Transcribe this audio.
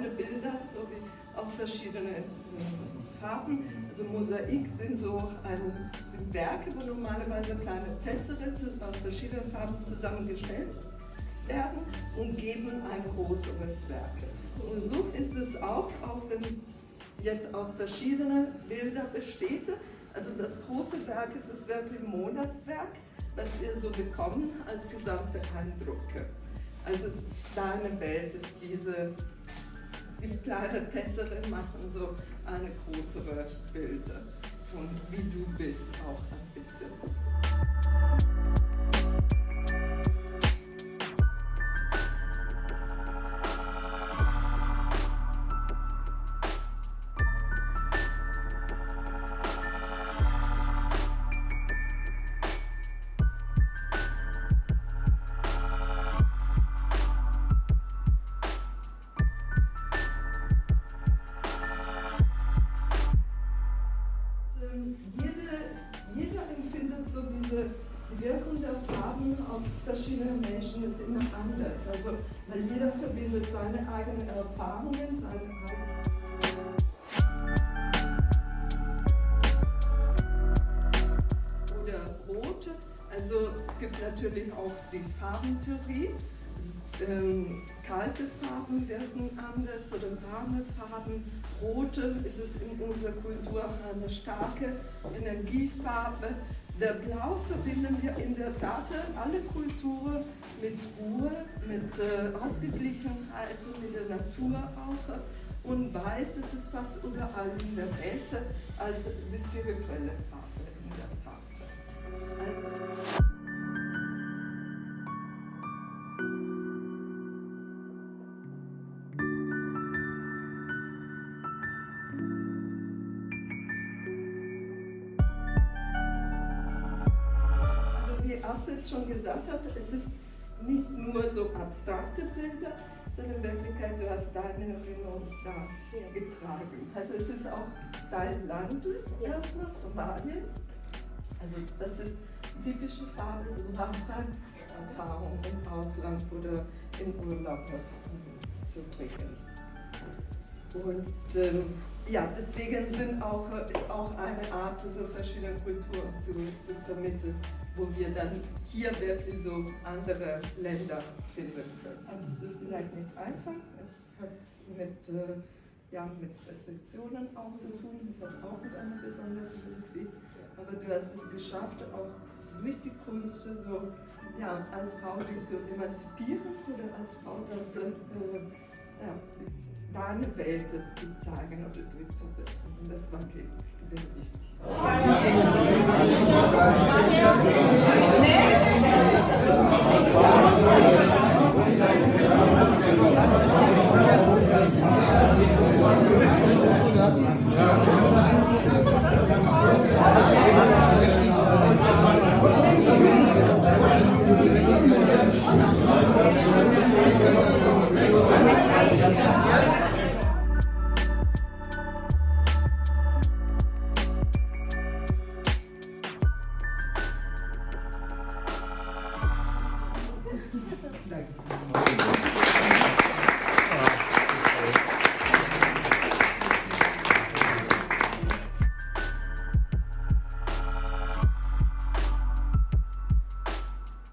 kleine Bilder, so wie aus verschiedenen äh, Farben. Also Mosaik sind so ein, sind Werke, wo normalerweise kleine Tessere aus verschiedenen Farben zusammengestellt werden und geben ein größeres Werk. Und so ist es auch, auch wenn jetzt aus verschiedenen Bildern besteht. Also das große Werk ist das wirklich Monas Werk, was wir so bekommen als gesamte Eindrücke. Also es deine Welt, ist diese, die kleinen Tessere machen so eine größere Bilder von wie du bist auch ein bisschen. Farben auf verschiedene Menschen ist immer anders. Also, weil jeder verbindet seine eigenen Erfahrungen, seine eigenen oder rote. Also es gibt natürlich auch die Farbentheorie. Ähm, kalte Farben wirken anders oder warme Farben. Rote ist es in unserer Kultur eine starke Energiefarbe. Der Blau verbinden wir in der Tat alle Kulturen mit Ruhe, mit äh, Ausgeglichenheit und mit der Natur auch. Und Weiß ist es fast überall in der Welt als die spirituelle Farbe Astrid schon gesagt hat, es ist nicht nur so abstrakte Bilder, sondern in Wirklichkeit, du hast deine Erinnerung da getragen. Also es ist auch dein Land erstmal, Somalia. Also das ist typische Farbe, so Erfahrung im Ausland oder in Urlaub zu bringen. Und ähm, ja, deswegen sind auch, ist auch eine Art, so verschiedene Kulturen zu, zu vermitteln, wo wir dann hier wirklich so andere Länder finden können. Aber es ist vielleicht nicht einfach, es hat mit, äh, ja, mit Restriktionen auch zu tun, es hat auch mit einer besonderen Philosophie, aber du hast es geschafft, auch durch die Kunst so, ja, als Frau dich zu emanzipieren oder als Frau das äh, ja, deine Welt zu zeigen oder durchzusetzen. Und das war okay. Das ist wichtig. Ja. Thank you.